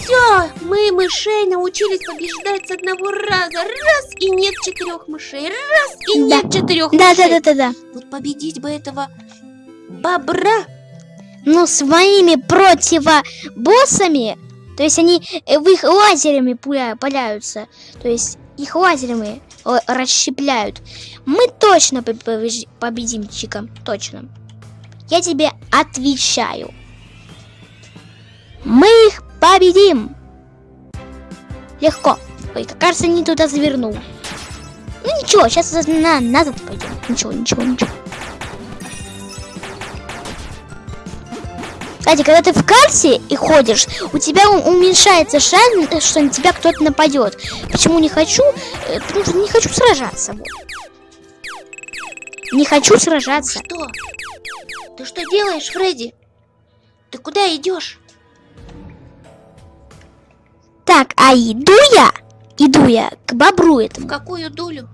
Все, мы мышей научились побеждать с одного раза. Раз и нет четырех мышей. Раз и Да. нет четырех Да, мышей. да, да, да, да. Вот победить бы этого бобра. Ну, своими противобоссами, то есть они в их лазерами пуля- паляются, то есть их лазерами расщепляют. Мы точно победим, Чика, точно. Я тебе отвечаю. Мы их победим. Легко. Ой, кажется, не туда завернул. Ну ничего, сейчас на, назад пойдем. Ничего, ничего, ничего. Кстати, когда ты в карте и ходишь, у тебя уменьшается шанс, э, что на тебя кто-то нападет. Почему не хочу? Э, Потому что не хочу сражаться. Не хочу сражаться. Что? Ты что делаешь, Фредди? Ты куда идешь? Так, а иду я, иду я к бобру В этому, какую дулю?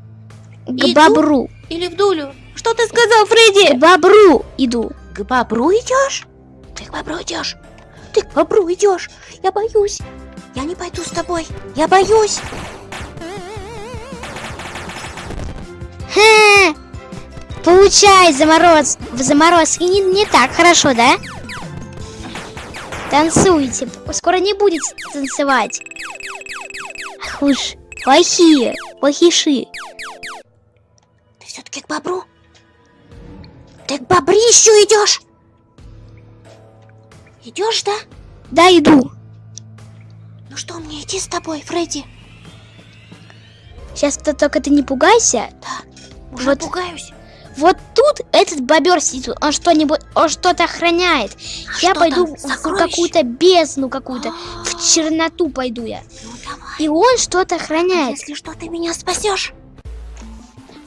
к Иду? бобру, Или в дулю? Что ты сказал, к Фредди? бобру иду. К бобру идешь? Ты к бобру идешь? Ты к бобру идешь? Я боюсь. Я не пойду с тобой. Я боюсь. Ха! Получай замороз в заморозке не, не так хорошо, да? Танцуйте. Скоро не будет танцевать. Ах вы ж, плохие, плохиши. Ты все-таки к бобру? Ты к бобрищу идешь? Идешь, да? Да, иду. Ну что мне идти с тобой, Фредди? Сейчас ты только ты не пугайся. Да, уже Вот. пугаюсь. Вот тут этот бобер сидит, он что-нибудь, он что-то охраняет. А я что пойду там? в какую-то бездну какую-то, в черноту пойду я. Ну давай. И он что-то охраняет. Если что, ты меня спасешь.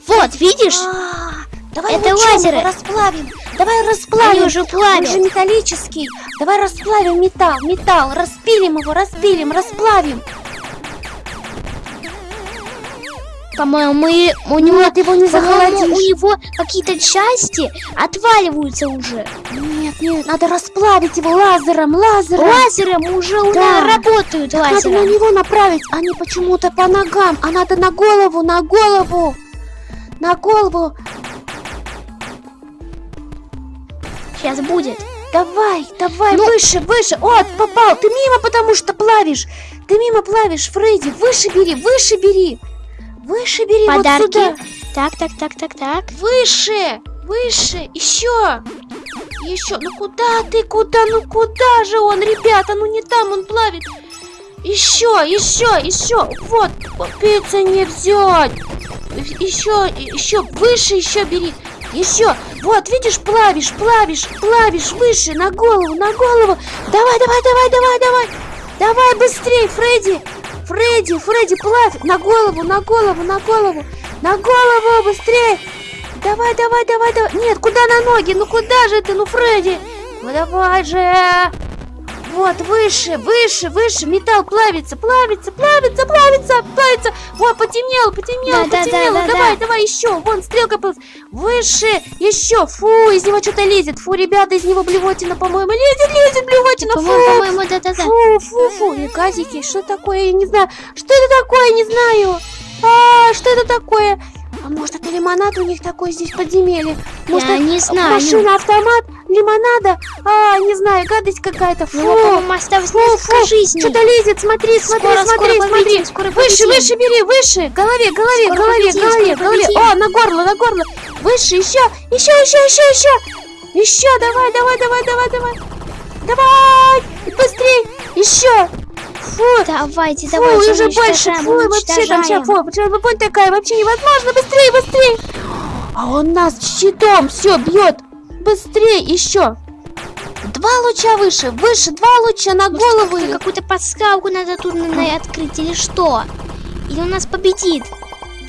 Вот, видишь? А, Давай Это лучом лазеры. расплавим. Давай Они расплавим. уже Он же плавят. металлический. Давай расплавим металл, металл. Распилим его, распилим, расплавим. По-моему, мы- у него, Нет, его не у него какие-то части отваливаются уже. Нет, нет, надо расплавить его лазером, лазером. Лазером уже у нас работают Так надо на лазером. него направить, а не почему-то по ногам. А надо на голову, на голову. На голову. Сейчас будет. Давай, давай, Ну- выше, выше. О, попал. Ты мимо, потому что плавишь. Ты мимо плавишь, Фредди. Выше бери, выше бери. Выше бери, Подарки. вот сюда. Так, так, так, так, так. Выше, выше, еще. Еще. Ну куда ты, куда, ну куда же он, ребята? Ну не там он плавит. Еще, еще, еще. Вот, пиццу не взять. Еще, еще, выше еще бери. Еще. Вот, видишь, плавишь, плавишь, плавишь, выше, на голову, на голову. Давай, давай, давай, давай, давай. Давай быстрее, Фредди. Фредди, Фредди, плавь. На голову, на голову, на голову. На голову, быстрее. Давай, давай, давай, давай. Нет, куда на ноги? Ну куда же ты, ну, Фредди? Ну давай же. Вот, выше, выше, выше. Металл плавится, плавится, плавится, плавится, плавится. Вот, потемнело, потемнело, Да, да, да, потемнело. да, давай, да. давай, еще. Вон, стрелка плывет. Выше, еще. Фу, из него что-то лезет. Фу, ребята, из него блевотина, по-моему, лезет, лезет блевотина. По-моему, Фу, по-моему, да-да-да. Фу, фу, фу, и газики, что такое, я не знаю. Что это такое, не знаю. А, что это такое? А может это лимонад у них такой здесь подземелье? Может, Я это не знаю. машина, автомат, лимонада? А, не знаю, гадость какая-то. Фу, У него, по-моему, осталось фу, фу, жизней. что-то лезет, смотри, смотри, Скоро, смотри, скоро смотри. победим, скоро Выше, победим. выше бери, выше. Голове, голове, Скоро голове, победим, голове, голове. О, на горло, на горло. Выше, еще, еще, еще, еще, еще. Еще, давай, давай, давай, давай, давай. Давай, быстрей, еще. Фу, Давайте, Фу, давайте, уже больше, фу, вообще уничтожаем. фу, вот такая, вообще невозможно, быстрее, быстрее. А он нас щитом все бьет, быстрее, еще. Два луча выше, выше, два луча на голову. Может, ей. Какую-то подсказку надо тут наверное, открыть или что? Или он нас победит?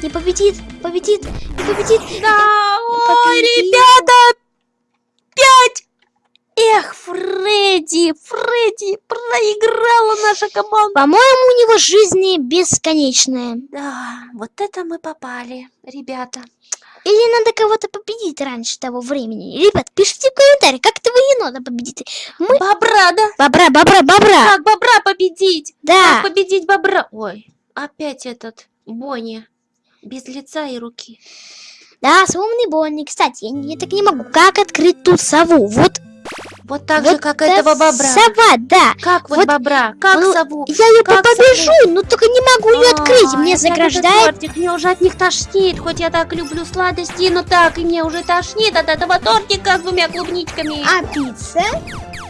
Не победит, победит, не победит. Да, ой, победит. ребята, пять. Эх, Фредди, Фредди, проиграла наша команда. По-моему, у него жизни бесконечная. Да, вот это мы попали, ребята. Или надо кого-то победить раньше того времени. Ребят, пишите в комментариях, как этого енота победить. Мы... Бобра, да? Бобра, бобра, бобра. Как бобра победить? Да. Как победить бобра? Ой, опять этот Бонни. Без лица и руки. Да, с умный Бонни. Кстати, я, я так не могу. Как открыть ту сову? Вот, Вот так вот же, как этого бобра. Сова, да. Как вот, Вот, бобра? Как ну, сову? Я ее Как побежу, но только не могу ее открыть. А, Мне опять этот заграждает. тортик. Мне уже от них тошнит. Хоть я так люблю сладости, но так и мне уже тошнит от этого тортика с двумя клубничками. А пицца?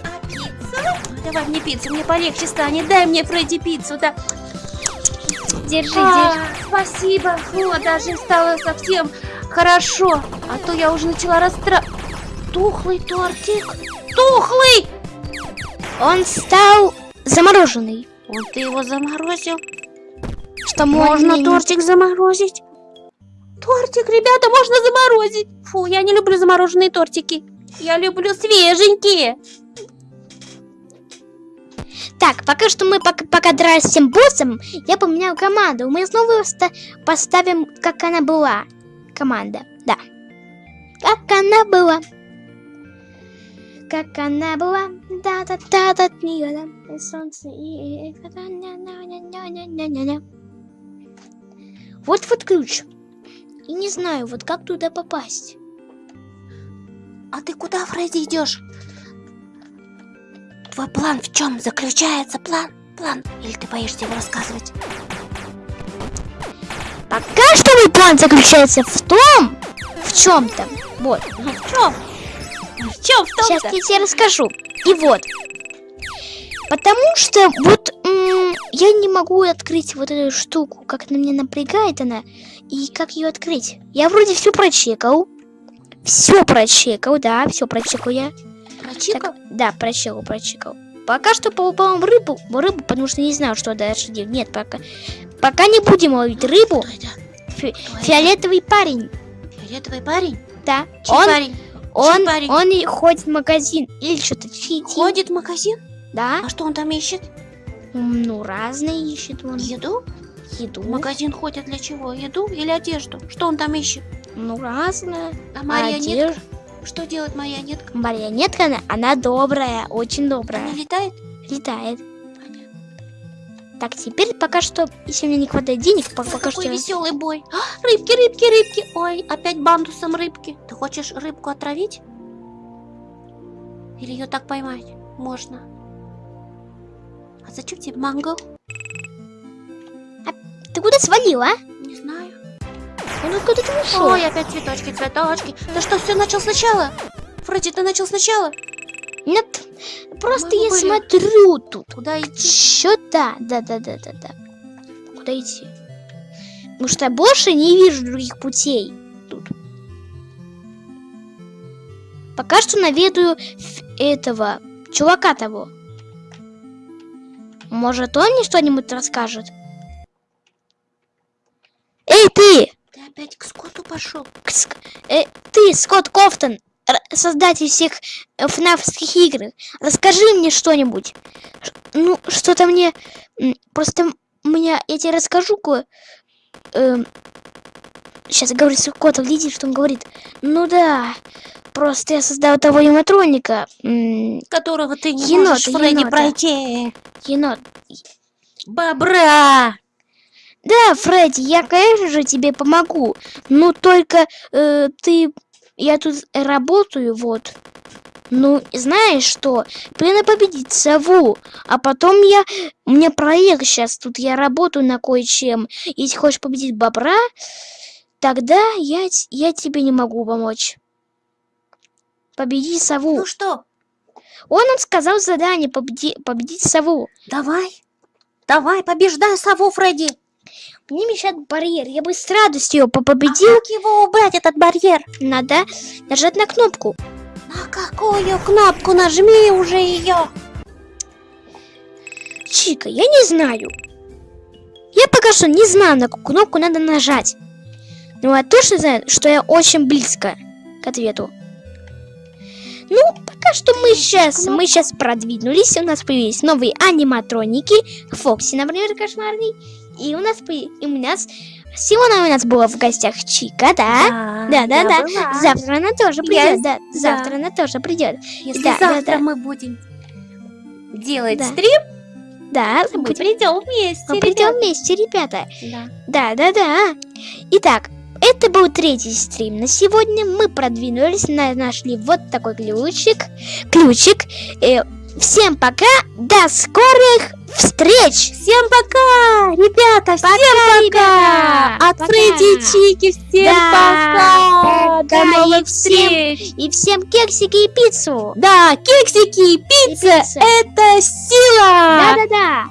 А пицца? Давай мне пиццу, мне полегче станет. Дай мне, Фредди, пиццу, да. Держи, А, держи. спасибо. Фу, даже стало совсем хорошо. А то я уже начала расстра... Тухлый тортик. Тухлый! Он стал замороженный. Вот ты его заморозил. Что Можно можно тортик заморозить? Тортик, ребята, можно заморозить. Фу, я не люблю замороженные тортики. Я люблю свеженькие. Так, пока что мы пока, пока дрались с тем боссом, я поменял команду. Мы снова ста- поставим, как она была. Команда, да. Как она была. Как она была. да да да да да да солнце и... и- ня-ня-ня-ня-ня-ня-ня. Вот вот ключ. И не знаю, вот как туда попасть. А ты куда, Фредди, идешь? Твой план в чем заключается? План? План? Или ты боишься его рассказывать? Пока что мой план заключается в том, в чем-то. Вот. Ну в чем? В чем в Сейчас я тебе расскажу. И вот. Потому что вот я не могу открыть вот эту штуку, как на меня напрягает она, и как ее открыть. Я вроде все прочекал. Все прочекал, да, все прочекал я. Прочикал? Так, да, прочекал, прочекал. Пока что по-моему рыбу, рыбу, потому что не знаю, что дальше делать. Нет, пока. Пока не будем ловить рыбу. Фи- фиолетовый парень, Фиолетовый парень? да. Чей он, парень? Он, парень? он и ходит в магазин или что-то фитил. Ходит в магазин? Да. А что он там ищет? Ну, разные ищет он. Еду? Еду. В магазин ходит для чего? Еду или одежду? Что он там ищет? Ну, разное. А марионетка? Одежда. Что делает марионетка? Марионетка, она, она добрая, очень добрая. Она летает? Летает. Так, теперь пока что, если мне не хватает денег, пока какой что... веселый бой. А, рыбки, рыбки, рыбки. Ой, опять бандусом рыбки. Ты хочешь рыбку отравить? Или ее так поймать? Можно. А зачем тебе манго? Ты куда свалил, а? Не знаю. Ну, куда ты ушел? Ой, опять цветочки, цветочки. Ты что, все начал сначала? Фредди, ты начал сначала? Нет, просто я были. смотрю тут. Куда идти? Что-то, да-да-да-да-да. Куда идти? Потому что я больше не вижу других путей тут. Пока что наведаю этого чувака того. Может, он мне что-нибудь расскажет? Эй, ты! Ты опять к скоту пошел. Кс- э, ты, Скотт Кофтон, создатель всех э, фнафских игр, расскажи мне что-нибудь. Ну, что-то мне... Просто меня... Я тебе расскажу кое... сейчас говорит Скотт, глядите, что он говорит. Ну да, просто я создал того аниматроника. Которого ты не Енота, можешь, Фредди, енота. пройти. енот. Бобра! Да, Фредди, я, конечно же, тебе помогу. Ну, только э, ты... Я тут работаю, вот. Ну, знаешь что? Надо победить сову. А потом я... У меня проект сейчас. Тут я работаю на кое-чем. Если хочешь победить бобра, тогда я, я тебе не могу помочь. Победи сову. Ну что, Он нам сказал задание победи- победить сову. давай. Давай, побеждай сову, Фредди. Мне мешает барьер. Я бы с радостью его А победил. как его убрать, этот барьер? Надо нажать на кнопку. На какую кнопку нажми уже ее? Чика, я не знаю. Я пока что не знаю, на какую кнопку надо нажать. Но я точно знаю, что я очень близко к ответу. Ну, пока что мы сейчас, мы сейчас продвинулись, у нас появились новые аниматроники, Фокси, например, кошмарный, и у нас, и у нас, сегодня у нас была в гостях Чика, да? Да, да, я да. была. Завтра она тоже Я придет, с- да, да. завтра она тоже придет. Если Да, да, завтра да. мы будем делать Да. стрим, Да, мы будем- придем вместе, мы придем ребята. вместе, ребята. Да. Да, да, да. Итак, это был третий стрим на сегодня. Мы продвинулись, на- нашли вот такой ключик. Ключик. Э, всем пока, до скорых встреч! Всем пока, ребята, всем пока. ребята, От пока. Фредди и Чики всем Да, пока. пока, До новых и всем- встреч. И всем кексики и пиццу! Да, кексики, И пицца, пицца. это сила. Да-да-да!